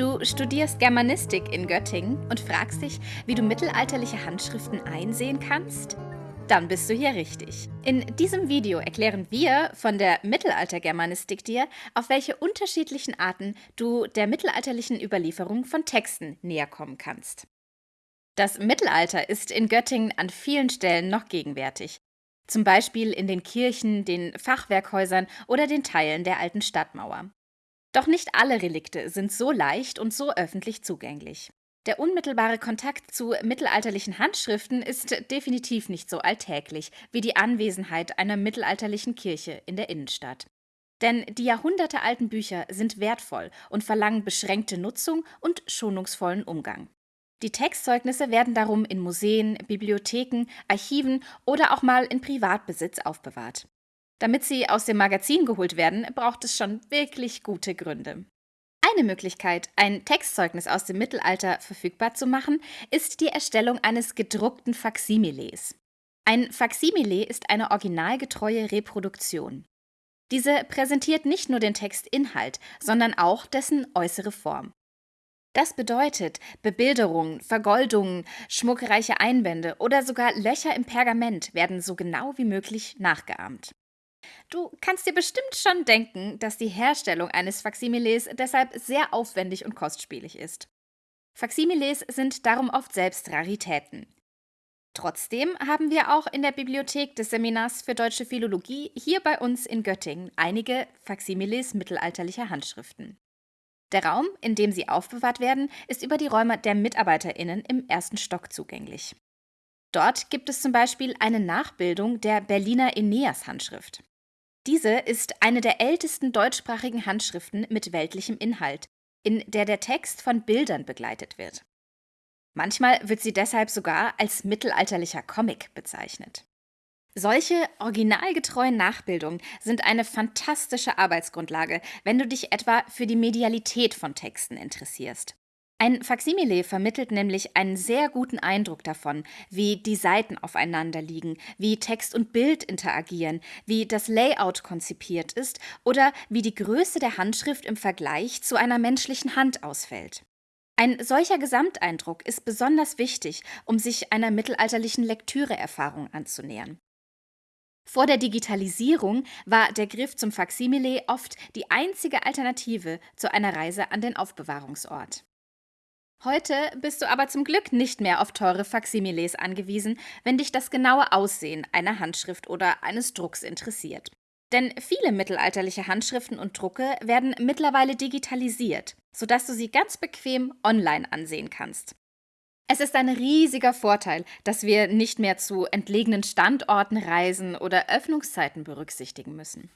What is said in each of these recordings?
Du studierst Germanistik in Göttingen und fragst dich, wie du mittelalterliche Handschriften einsehen kannst? Dann bist du hier richtig. In diesem Video erklären wir von der Mittelaltergermanistik dir, auf welche unterschiedlichen Arten du der mittelalterlichen Überlieferung von Texten näher kommen kannst. Das Mittelalter ist in Göttingen an vielen Stellen noch gegenwärtig, zum Beispiel in den Kirchen, den Fachwerkhäusern oder den Teilen der alten Stadtmauer. Doch nicht alle Relikte sind so leicht und so öffentlich zugänglich. Der unmittelbare Kontakt zu mittelalterlichen Handschriften ist definitiv nicht so alltäglich wie die Anwesenheit einer mittelalterlichen Kirche in der Innenstadt. Denn die jahrhundertealten Bücher sind wertvoll und verlangen beschränkte Nutzung und schonungsvollen Umgang. Die Textzeugnisse werden darum in Museen, Bibliotheken, Archiven oder auch mal in Privatbesitz aufbewahrt. Damit sie aus dem Magazin geholt werden, braucht es schon wirklich gute Gründe. Eine Möglichkeit, ein Textzeugnis aus dem Mittelalter verfügbar zu machen, ist die Erstellung eines gedruckten Faksimiles. Ein Faksimile ist eine originalgetreue Reproduktion. Diese präsentiert nicht nur den Textinhalt, sondern auch dessen äußere Form. Das bedeutet, Bebilderungen, Vergoldungen, schmuckreiche Einbände oder sogar Löcher im Pergament werden so genau wie möglich nachgeahmt. Du kannst dir bestimmt schon denken, dass die Herstellung eines Faksimiles deshalb sehr aufwendig und kostspielig ist. Faksimiles sind darum oft selbst Raritäten. Trotzdem haben wir auch in der Bibliothek des Seminars für Deutsche Philologie hier bei uns in Göttingen einige Faksimiles mittelalterlicher Handschriften. Der Raum, in dem sie aufbewahrt werden, ist über die Räume der MitarbeiterInnen im ersten Stock zugänglich. Dort gibt es zum Beispiel eine Nachbildung der Berliner Aeneas-Handschrift. Diese ist eine der ältesten deutschsprachigen Handschriften mit weltlichem Inhalt, in der der Text von Bildern begleitet wird. Manchmal wird sie deshalb sogar als mittelalterlicher Comic bezeichnet. Solche originalgetreuen Nachbildungen sind eine fantastische Arbeitsgrundlage, wenn du dich etwa für die Medialität von Texten interessierst. Ein Faksimile vermittelt nämlich einen sehr guten Eindruck davon, wie die Seiten aufeinander liegen, wie Text und Bild interagieren, wie das Layout konzipiert ist oder wie die Größe der Handschrift im Vergleich zu einer menschlichen Hand ausfällt. Ein solcher Gesamteindruck ist besonders wichtig, um sich einer mittelalterlichen Lektüreerfahrung anzunähern. Vor der Digitalisierung war der Griff zum Faksimile oft die einzige Alternative zu einer Reise an den Aufbewahrungsort. Heute bist du aber zum Glück nicht mehr auf teure Faksimiles angewiesen, wenn dich das genaue Aussehen einer Handschrift oder eines Drucks interessiert. Denn viele mittelalterliche Handschriften und Drucke werden mittlerweile digitalisiert, sodass du sie ganz bequem online ansehen kannst. Es ist ein riesiger Vorteil, dass wir nicht mehr zu entlegenen Standorten reisen oder Öffnungszeiten berücksichtigen müssen.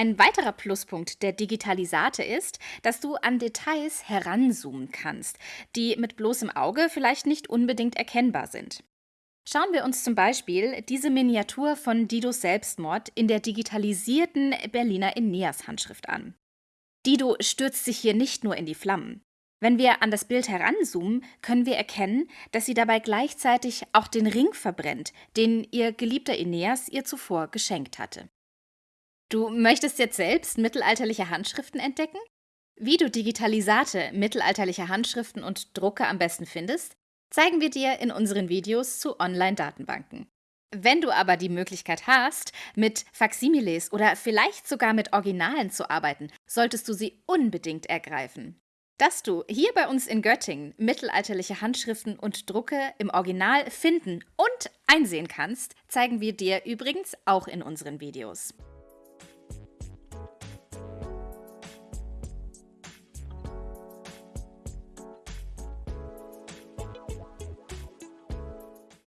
Ein weiterer Pluspunkt der Digitalisate ist, dass du an Details heranzoomen kannst, die mit bloßem Auge vielleicht nicht unbedingt erkennbar sind. Schauen wir uns zum Beispiel diese Miniatur von Didos Selbstmord in der digitalisierten Berliner Aeneas-Handschrift an. Dido stürzt sich hier nicht nur in die Flammen. Wenn wir an das Bild heranzoomen, können wir erkennen, dass sie dabei gleichzeitig auch den Ring verbrennt, den ihr geliebter Aeneas ihr zuvor geschenkt hatte. Du möchtest jetzt selbst mittelalterliche Handschriften entdecken? Wie du Digitalisate mittelalterlicher Handschriften und Drucke am besten findest, zeigen wir dir in unseren Videos zu Online-Datenbanken. Wenn du aber die Möglichkeit hast, mit Faksimiles oder vielleicht sogar mit Originalen zu arbeiten, solltest du sie unbedingt ergreifen. Dass du hier bei uns in Göttingen mittelalterliche Handschriften und Drucke im Original finden und einsehen kannst, zeigen wir dir übrigens auch in unseren Videos.